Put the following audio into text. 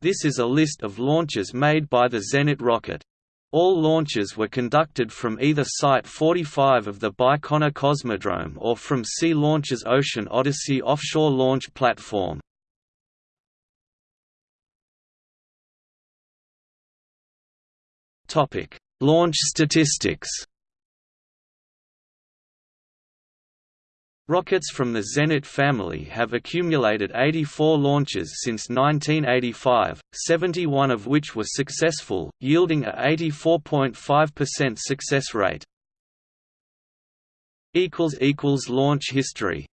This is a list of launches made by the Zenit rocket. All launches were conducted from either Site 45 of the Baikonur Cosmodrome or from Sea Launch's Ocean Odyssey offshore launch platform. Launch statistics Rockets from the Zenit family have accumulated 84 launches since 1985, 71 of which were successful, yielding a 84.5% success rate. Launch history